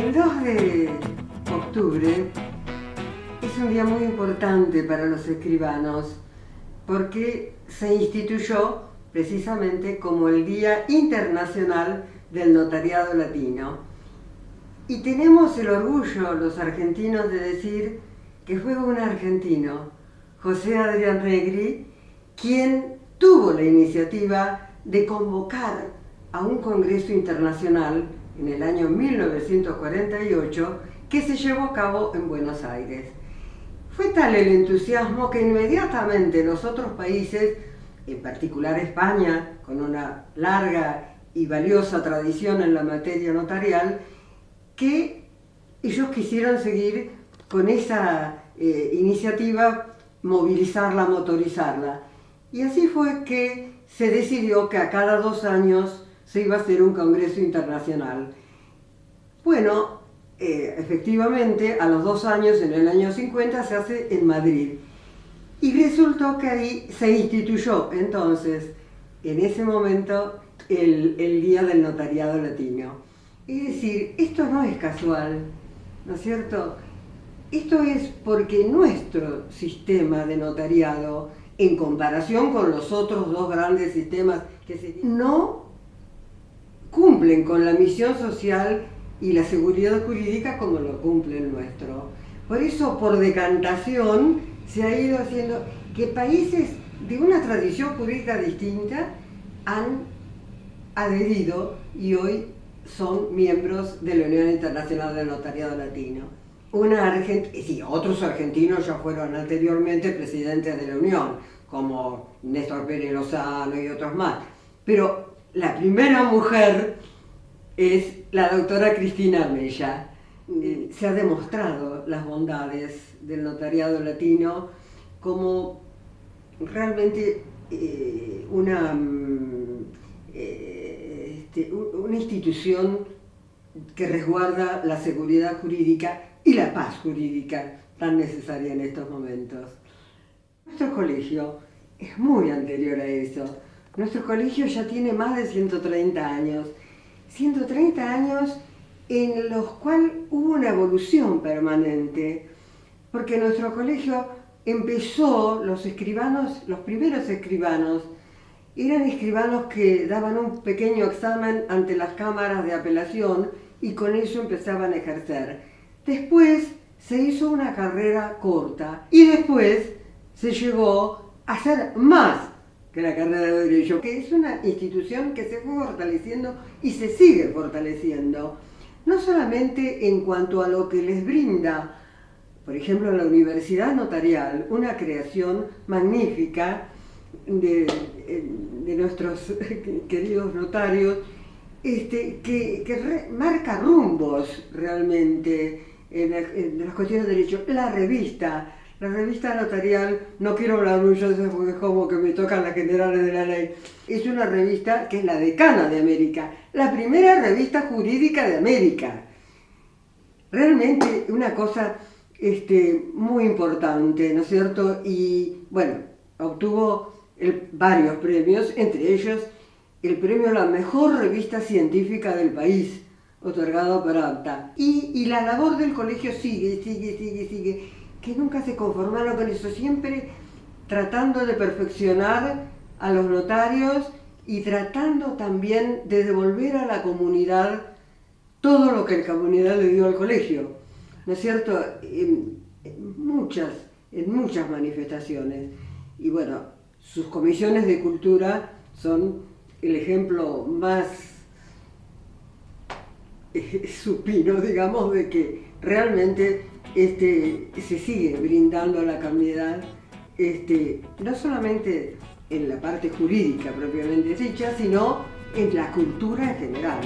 El 2 de octubre es un día muy importante para los escribanos porque se instituyó precisamente como el Día Internacional del Notariado Latino. Y tenemos el orgullo, los argentinos, de decir que fue un argentino, José Adrián Regri, quien tuvo la iniciativa de convocar a un congreso internacional en el año 1948 que se llevó a cabo en Buenos Aires. Fue tal el entusiasmo que inmediatamente los otros países, en particular España, con una larga y valiosa tradición en la materia notarial, que ellos quisieron seguir con esa eh, iniciativa, movilizarla, motorizarla. Y así fue que se decidió que a cada dos años se iba a hacer un congreso internacional. Bueno, eh, efectivamente, a los dos años, en el año 50, se hace en Madrid. Y resultó que ahí se instituyó entonces, en ese momento, el, el Día del Notariado Latino. Es decir, esto no es casual, ¿no es cierto? Esto es porque nuestro sistema de notariado, en comparación con los otros dos grandes sistemas que se no cumplen con la misión social y la seguridad jurídica como lo cumple el nuestro. Por eso, por decantación, se ha ido haciendo que países de una tradición jurídica distinta han adherido y hoy son miembros de la Unión Internacional del Notariado Latino. Una Argent sí, otros argentinos ya fueron anteriormente presidentes de la Unión, como Néstor Pérez Lozano y otros más. Pero la primera mujer es la doctora Cristina Mella. Eh, se ha demostrado las bondades del notariado latino como realmente eh, una, mm, eh, este, una institución que resguarda la seguridad jurídica y la paz jurídica tan necesaria en estos momentos. Nuestro colegio es muy anterior a eso. Nuestro colegio ya tiene más de 130 años. 130 años en los cuales hubo una evolución permanente, porque nuestro colegio empezó, los escribanos, los primeros escribanos, eran escribanos que daban un pequeño examen ante las cámaras de apelación y con eso empezaban a ejercer. Después se hizo una carrera corta y después se llegó a hacer más que la carrera de Derecho, que es una institución que se fue fortaleciendo y se sigue fortaleciendo, no solamente en cuanto a lo que les brinda, por ejemplo, la Universidad Notarial, una creación magnífica de, nuestros queridos notarios, este, que, marca rumbos realmente en, en las cuestiones de derecho. La revista, la revista notarial, no quiero hablar mucho de eso porque es como que me tocan las generales de la ley, es una revista que es la decana de América, la primera revista jurídica de América. Realmente una cosa este, muy importante, ¿no es cierto? Y bueno, obtuvo varios premios, entre ellos el premio a la mejor revista científica del país, otorgado por APTA. Y, y la labor del colegio sigue, sigue, sigue, sigue que nunca se conformaron con eso, siempre tratando de perfeccionar a los notarios y tratando también de devolver a la comunidad todo lo que la comunidad le dio al colegio, ¿no es cierto? En, muchas, en muchas manifestaciones. Y bueno, sus comisiones de cultura son el ejemplo más supino, digamos, de que realmente este, se sigue brindando a la comunidad, este, no solamente en la parte jurídica propiamente dicha, sino en la cultura en general.